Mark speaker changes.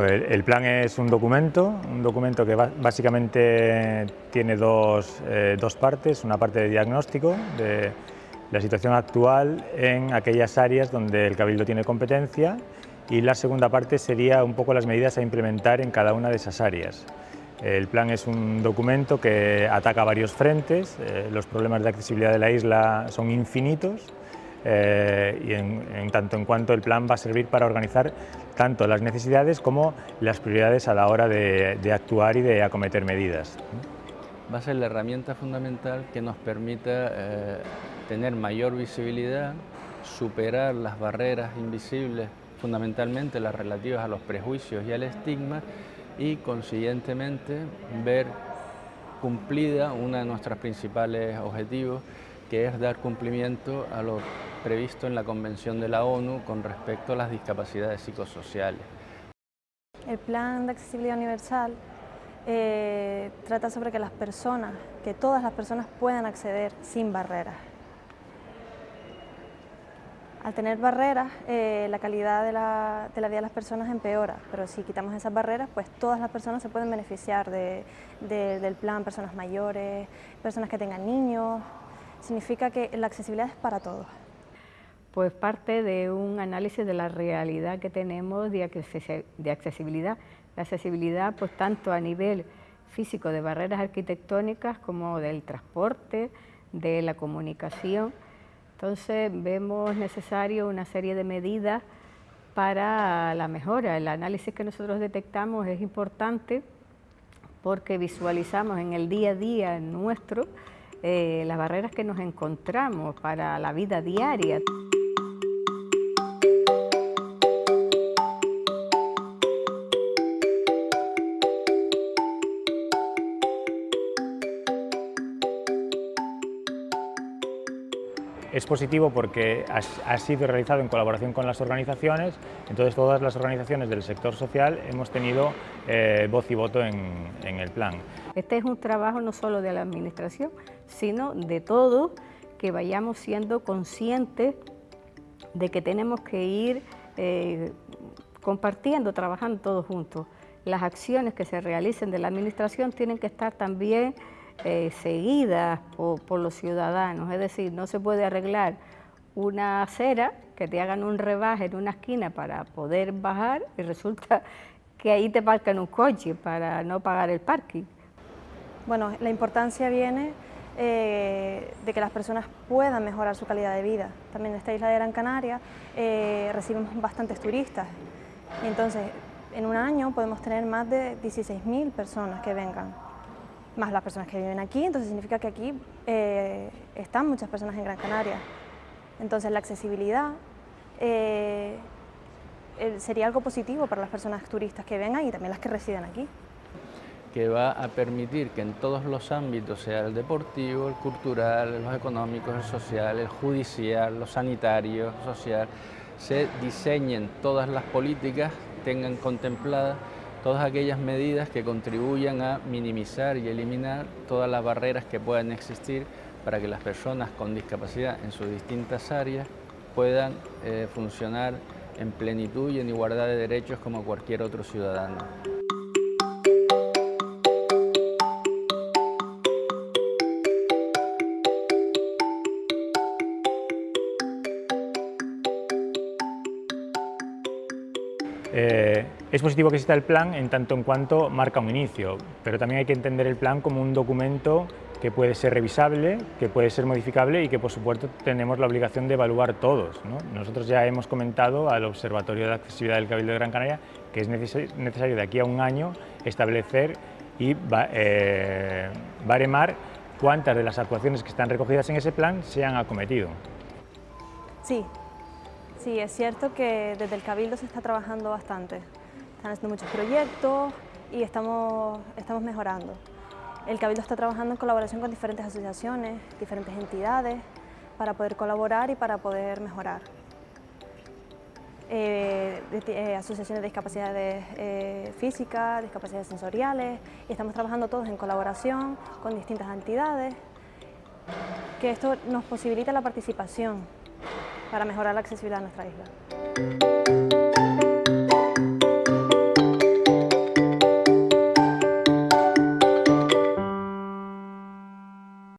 Speaker 1: el, el, plan es un documento, un documento que básicamente tiene dos, eh, dos, partes, una parte de diagnóstico de la situación actual en aquellas áreas donde el Cabildo tiene competencia. Y la segunda parte sería un poco las medidas a implementar en cada una de esas áreas. El plan es un documento que ataca varios frentes, eh, los problemas de accesibilidad de la isla son infinitos, eh, y en, tanto en cuanto el plan va a servir para organizar tanto las necesidades como las prioridades a la hora de, actuar y de acometer medidas.
Speaker 2: Va a ser la herramienta fundamental que nos permita eh, tener mayor visibilidad, superar las barreras invisibles, fundamentalmente las relativas a los prejuicios y al estigma, y consiguientemente ver cumplida uno de nuestros principales objetivos, que es dar cumplimiento a lo previsto en la Convención de la ONU con respecto a las discapacidades psicosociales.
Speaker 3: El Plan de Accesibilidad Universal eh, trata sobre que las personas, que todas las personas puedan acceder sin barreras. Al tener barreras, eh, la calidad de la, vida de las personas empeora, pero si quitamos esas barreras, pues todas las personas se pueden beneficiar del plan, personas mayores, personas que tengan niños, significa que la accesibilidad es para todos.
Speaker 4: Pues parte de un análisis de la realidad que tenemos de accesibilidad. La accesibilidad pues tanto a nivel físico de barreras arquitectónicas como del transporte, de la comunicación. Entonces vemos necesario una serie de medidas para la mejora. El análisis que nosotros detectamos es importante porque visualizamos en el día a día nuestro eh, las barreras que nos encontramos para la vida diaria.
Speaker 1: Es positivo porque ha, sido realizado en colaboración con las organizaciones, entonces todas las organizaciones del sector social hemos tenido eh, voz y voto en, en el plan.
Speaker 4: Este es un trabajo no solo de la administración, sino de todos que vayamos siendo conscientes de que tenemos que ir eh, compartiendo, trabajando todos juntos. Las acciones que se realicen de la administración tienen que estar también eh, seguidas por, los ciudadanos, es decir, no se puede arreglar una acera que te hagan un rebaje en una esquina para poder bajar y resulta que ahí te parcan un coche para no pagar el parking.
Speaker 3: Bueno, la importancia viene eh, de que las personas puedan mejorar su calidad de vida. También en esta isla de Gran Canaria eh, recibimos bastantes turistas y entonces en un año podemos tener más de 16.000 personas que vengan, más las personas que viven aquí, entonces significa que aquí eh, están muchas personas en Gran Canaria. Entonces la accesibilidad sería algo positivo para las personas turistas que vengan y también las que residen aquí
Speaker 2: que va a permitir que en todos los ámbitos, sea el deportivo, el cultural, los económicos, el social, el judicial, los sanitarios, social, se diseñen todas las políticas, tengan contempladas todas aquellas medidas que contribuyan a minimizar y eliminar todas las barreras que puedan existir para que las personas con discapacidad en sus distintas áreas puedan eh, funcionar en plenitud y en igualdad de derechos como cualquier otro ciudadano.
Speaker 1: Eh, es positivo que exista el plan en tanto en cuanto marca un inicio, pero también hay que entender el plan como un documento que puede ser revisable, que puede ser modificable y que por supuesto tenemos la obligación de evaluar todos. Nosotros ya hemos comentado al Observatorio de Accesibilidad del Cabildo de Gran Canaria que es necesario de aquí a un año establecer y eh, baremar cuántas de las actuaciones que están recogidas en ese plan se han acometido.
Speaker 3: Sí, Sí, es cierto que desde el Cabildo se está trabajando bastante. Están haciendo muchos proyectos y estamos, estamos mejorando. El Cabildo está trabajando en colaboración con diferentes asociaciones, diferentes entidades, para poder colaborar y para poder mejorar. Eh, eh, asociaciones de discapacidades eh, físicas, discapacidades sensoriales, y estamos trabajando todos en colaboración con distintas entidades, que esto nos posibilita la participación para mejorar la accesibilidad a nuestra isla.